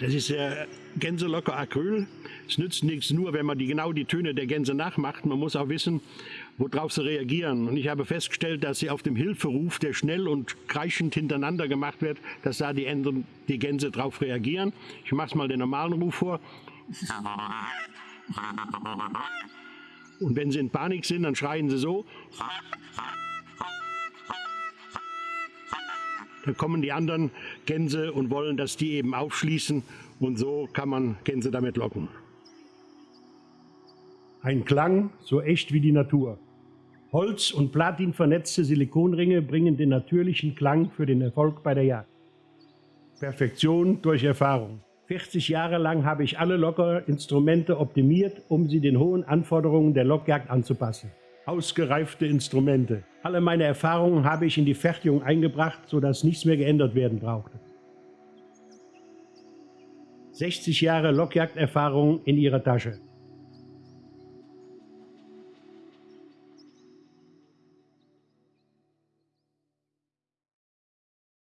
Das ist äh, Gänselocker Acryl. Es nützt nichts nur, wenn man die, genau die Töne der Gänse nachmacht. Man muss auch wissen, worauf sie reagieren. Und ich habe festgestellt, dass sie auf dem Hilferuf, der schnell und kreischend hintereinander gemacht wird, dass da die, Enten, die Gänse drauf reagieren. Ich mache mal den normalen Ruf vor. Und wenn sie in Panik sind, dann schreien sie so. Dann kommen die anderen Gänse und wollen, dass die eben aufschließen und so kann man Gänse damit locken. Ein Klang so echt wie die Natur. Holz- und Platin vernetzte Silikonringe bringen den natürlichen Klang für den Erfolg bei der Jagd. Perfektion durch Erfahrung. 40 Jahre lang habe ich alle Lockerinstrumente optimiert, um sie den hohen Anforderungen der Lockjagd anzupassen. Ausgereifte Instrumente. Alle meine Erfahrungen habe ich in die Fertigung eingebracht, sodass nichts mehr geändert werden brauchte. 60 Jahre Lockjagderfahrung in ihrer Tasche.